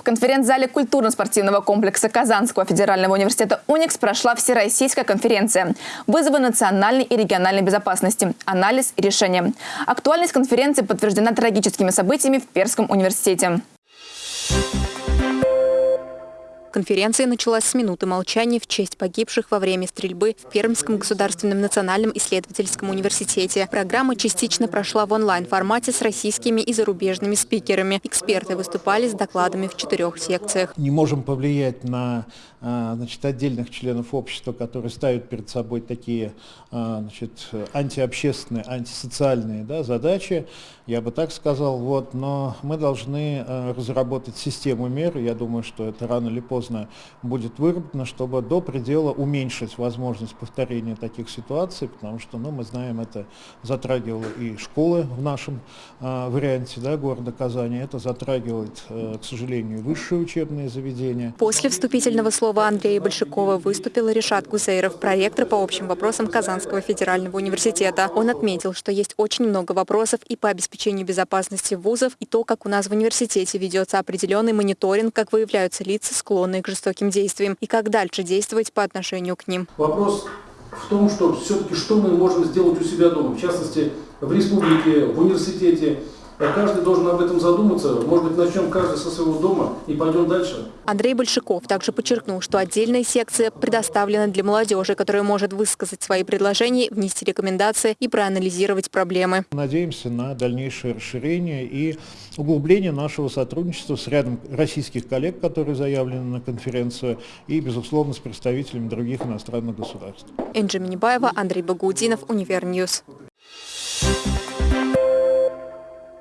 В конференц-зале культурно-спортивного комплекса Казанского федерального университета «Уникс» прошла всероссийская конференция «Вызовы национальной и региональной безопасности. Анализ и решение». Актуальность конференции подтверждена трагическими событиями в Перском университете. Конференция началась с минуты молчания в честь погибших во время стрельбы в Пермском государственном национальном исследовательском университете. Программа частично прошла в онлайн-формате с российскими и зарубежными спикерами. Эксперты выступали с докладами в четырех секциях. Не можем повлиять на а, значит, отдельных членов общества, которые ставят перед собой такие а, значит, антиобщественные, антисоциальные да, задачи, я бы так сказал, вот, но мы должны а, разработать систему мер, я думаю, что это рано или поздно поздно будет выработано, чтобы до предела уменьшить возможность повторения таких ситуаций, потому что, ну, мы знаем, это затрагивало и школы в нашем э, варианте да, города Казани, это затрагивает, э, к сожалению, высшие учебные заведения. После вступительного слова Андрея Большакова выступил Решат Гусейров, проректор по общим вопросам Казанского федерального университета. Он отметил, что есть очень много вопросов и по обеспечению безопасности вузов, и то, как у нас в университете ведется определенный мониторинг, как выявляются лица, склонные склонные к жестоким действиям, и как дальше действовать по отношению к ним. Вопрос в том, что все-таки что мы можем сделать у себя дома, в частности, в республике, в университете, Каждый должен об этом задуматься. Может быть, начнем каждый со своего дома и пойдем дальше. Андрей Большаков также подчеркнул, что отдельная секция предоставлена для молодежи, которая может высказать свои предложения, внести рекомендации и проанализировать проблемы. Надеемся на дальнейшее расширение и углубление нашего сотрудничества с рядом российских коллег, которые заявлены на конференцию, и, безусловно, с представителями других иностранных государств. Энджи Минибаева, Андрей Багаудинов, Univer News. Thank you.